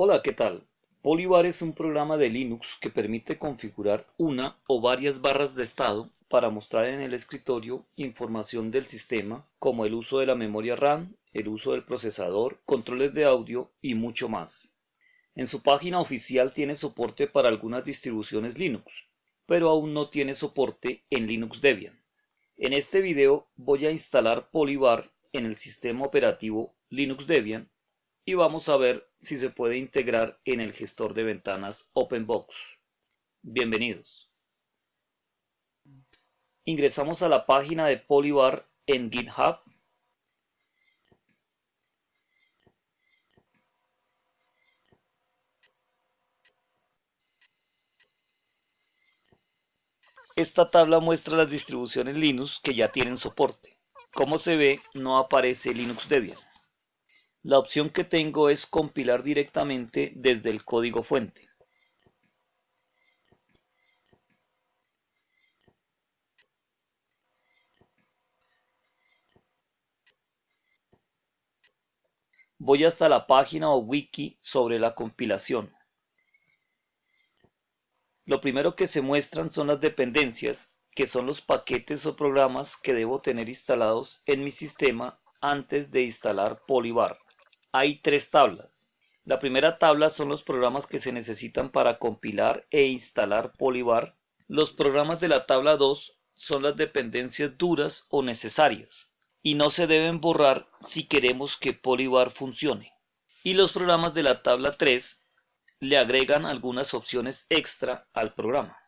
Hola, ¿qué tal? Polybar es un programa de Linux que permite configurar una o varias barras de estado para mostrar en el escritorio información del sistema como el uso de la memoria RAM, el uso del procesador, controles de audio y mucho más. En su página oficial tiene soporte para algunas distribuciones Linux, pero aún no tiene soporte en Linux Debian. En este video voy a instalar Polybar en el sistema operativo Linux Debian y vamos a ver si se puede integrar en el gestor de ventanas OpenBox. Bienvenidos. Ingresamos a la página de Polybar en GitHub. Esta tabla muestra las distribuciones Linux que ya tienen soporte. Como se ve, no aparece Linux Debian. La opción que tengo es compilar directamente desde el código fuente. Voy hasta la página o wiki sobre la compilación. Lo primero que se muestran son las dependencias, que son los paquetes o programas que debo tener instalados en mi sistema antes de instalar Polybar hay tres tablas. La primera tabla son los programas que se necesitan para compilar e instalar Polybar. Los programas de la tabla 2 son las dependencias duras o necesarias y no se deben borrar si queremos que Polybar funcione. Y los programas de la tabla 3 le agregan algunas opciones extra al programa.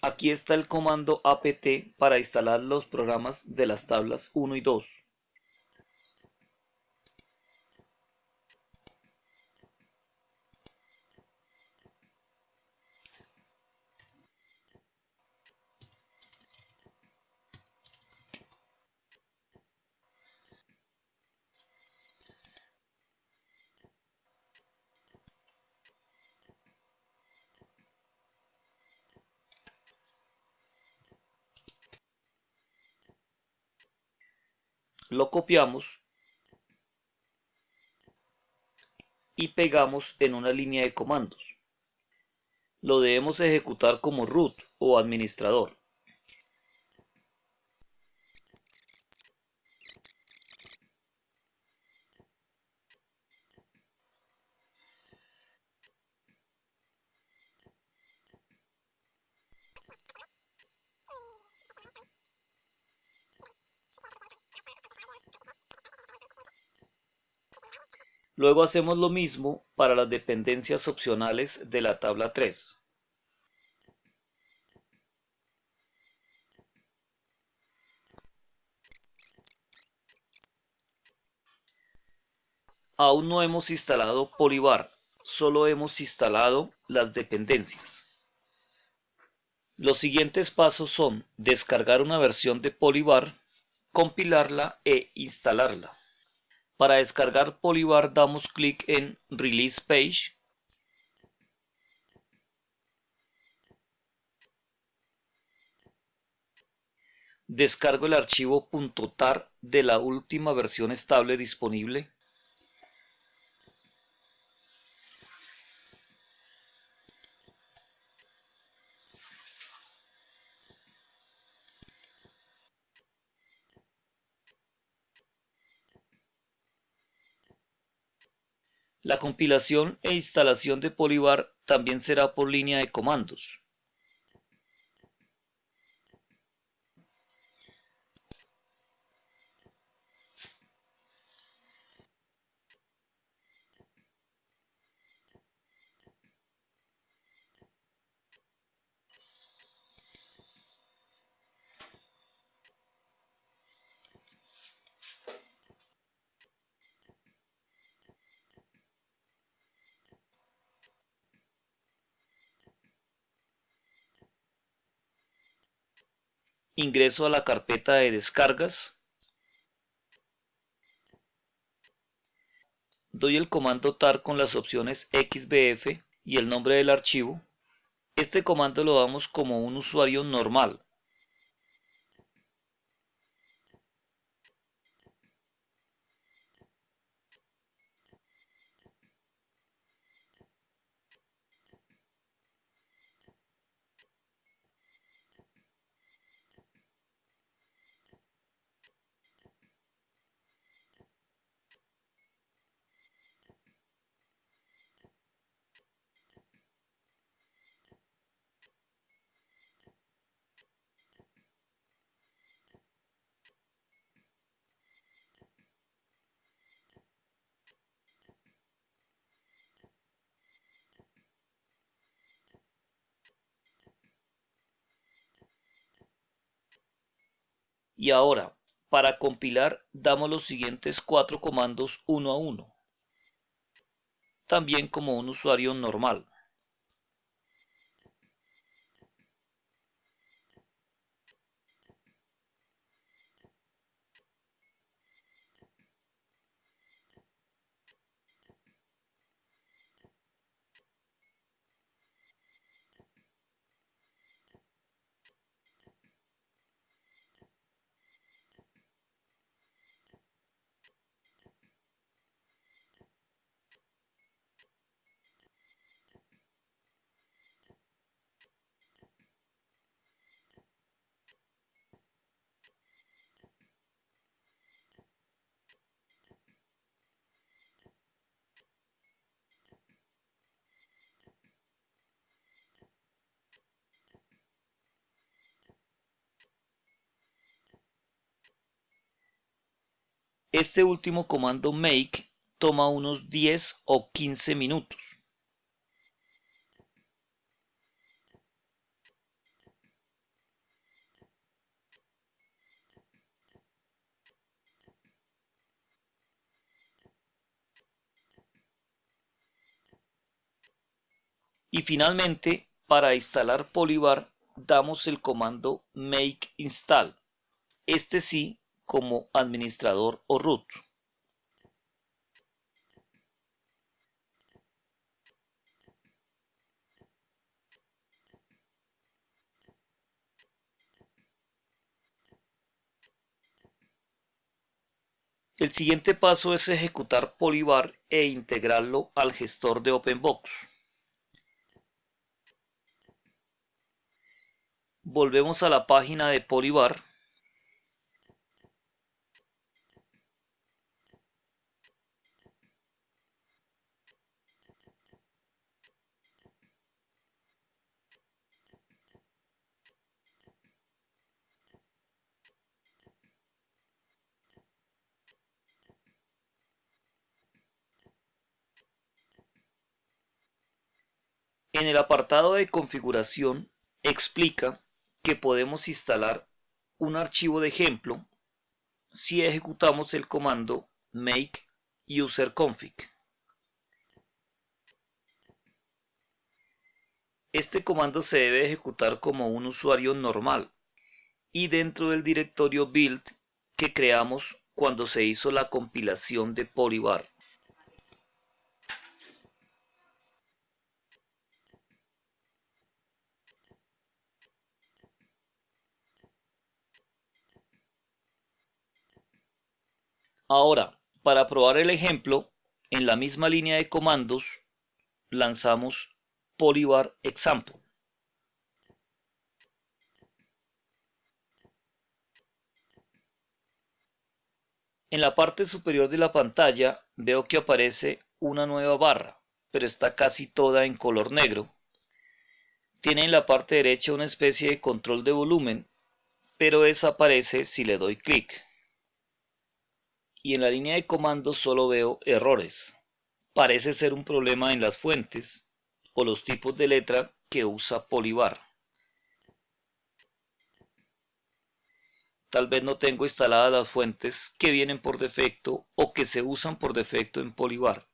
Aquí está el comando apt para instalar los programas de las tablas 1 y 2. Lo copiamos y pegamos en una línea de comandos. Lo debemos ejecutar como root o administrador. Luego hacemos lo mismo para las dependencias opcionales de la tabla 3. Aún no hemos instalado Polybar, solo hemos instalado las dependencias. Los siguientes pasos son descargar una versión de Polybar, compilarla e instalarla. Para descargar Polybar damos clic en Release Page. Descargo el archivo .tar de la última versión estable disponible. La compilación e instalación de Polybar también será por línea de comandos. Ingreso a la carpeta de descargas, doy el comando tar con las opciones xbf y el nombre del archivo. Este comando lo damos como un usuario normal. Y ahora, para compilar, damos los siguientes cuatro comandos uno a uno, también como un usuario normal. Este último comando make toma unos 10 o 15 minutos. Y finalmente, para instalar Polybar, damos el comando make install. Este sí como administrador o root. El siguiente paso es ejecutar Polybar e integrarlo al gestor de OpenBox. Volvemos a la página de Polybar En el apartado de configuración explica que podemos instalar un archivo de ejemplo si ejecutamos el comando make user config. Este comando se debe ejecutar como un usuario normal y dentro del directorio build que creamos cuando se hizo la compilación de Polybar. Ahora, para probar el ejemplo, en la misma línea de comandos, lanzamos Polybar Example. En la parte superior de la pantalla veo que aparece una nueva barra, pero está casi toda en color negro. Tiene en la parte derecha una especie de control de volumen, pero desaparece si le doy clic y en la línea de comandos solo veo errores. Parece ser un problema en las fuentes o los tipos de letra que usa Polybar. Tal vez no tengo instaladas las fuentes que vienen por defecto o que se usan por defecto en Polybar.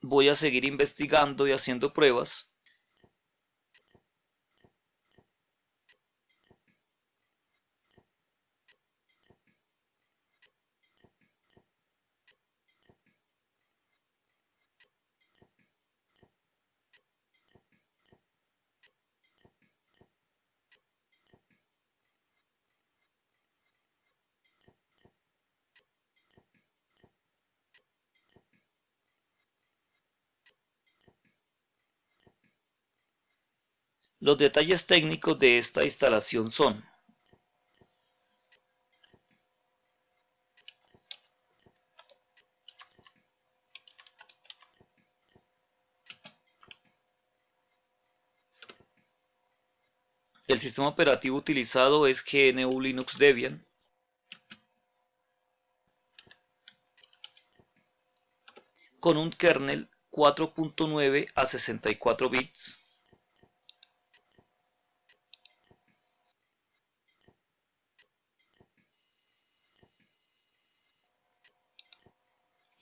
Voy a seguir investigando y haciendo pruebas Los detalles técnicos de esta instalación son El sistema operativo utilizado es GNU Linux Debian. Con un kernel 4.9 a 64 bits.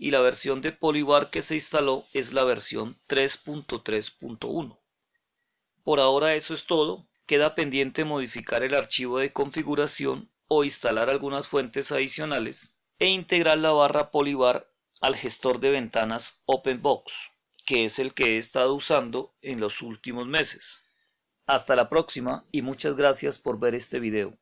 Y la versión de Polybar que se instaló es la versión 3.3.1. Por ahora eso es todo, queda pendiente modificar el archivo de configuración o instalar algunas fuentes adicionales e integrar la barra Polybar al gestor de ventanas OpenBox, que es el que he estado usando en los últimos meses. Hasta la próxima y muchas gracias por ver este video.